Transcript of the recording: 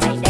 Right